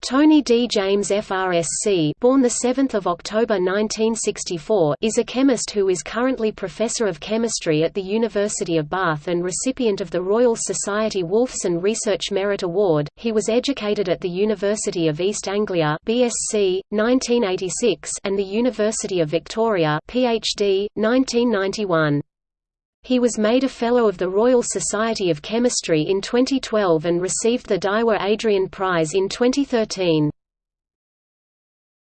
Tony D. James FRSC born 7 October 1964 is a chemist who is currently Professor of Chemistry at the University of Bath and recipient of the Royal Society Wolfson Research Merit Award. He was educated at the University of East Anglia BSc, 1986 and the University of Victoria PhD, 1991. He was made a Fellow of the Royal Society of Chemistry in 2012 and received the Daiwa Adrian Prize in 2013.